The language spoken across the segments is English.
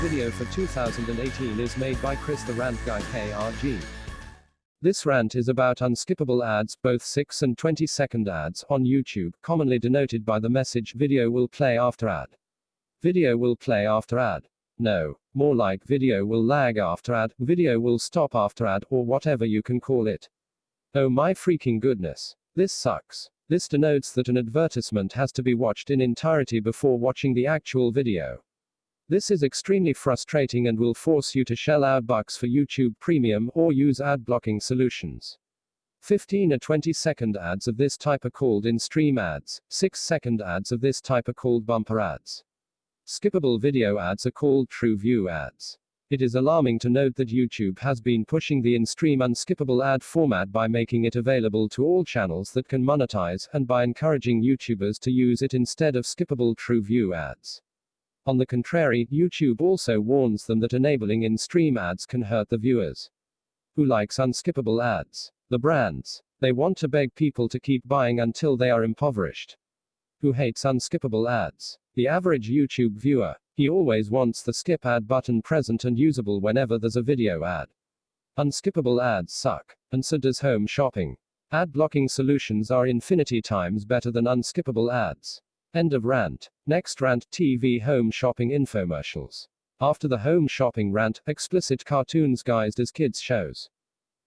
video for 2018 is made by Chris the Rant Guy KRG. This rant is about unskippable ads, both 6 and 20 second ads, on YouTube, commonly denoted by the message video will play after ad. Video will play after ad. No, more like video will lag after ad, video will stop after ad, or whatever you can call it. Oh my freaking goodness. This sucks. This denotes that an advertisement has to be watched in entirety before watching the actual video. This is extremely frustrating and will force you to shell out bucks for YouTube Premium or use ad blocking solutions. 15 or 20 second ads of this type are called in stream ads, 6 second ads of this type are called bumper ads. Skippable video ads are called TrueView ads. It is alarming to note that YouTube has been pushing the in stream unskippable ad format by making it available to all channels that can monetize, and by encouraging YouTubers to use it instead of skippable TrueView ads. On the contrary, YouTube also warns them that enabling in-stream ads can hurt the viewers. Who likes unskippable ads? The brands. They want to beg people to keep buying until they are impoverished. Who hates unskippable ads? The average YouTube viewer. He always wants the skip ad button present and usable whenever there's a video ad. Unskippable ads suck. And so does home shopping. Ad blocking solutions are infinity times better than unskippable ads. End of rant. Next rant TV home shopping infomercials. After the home shopping rant, explicit cartoons guised as kids shows.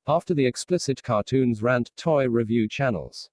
After the explicit cartoons rant, toy review channels.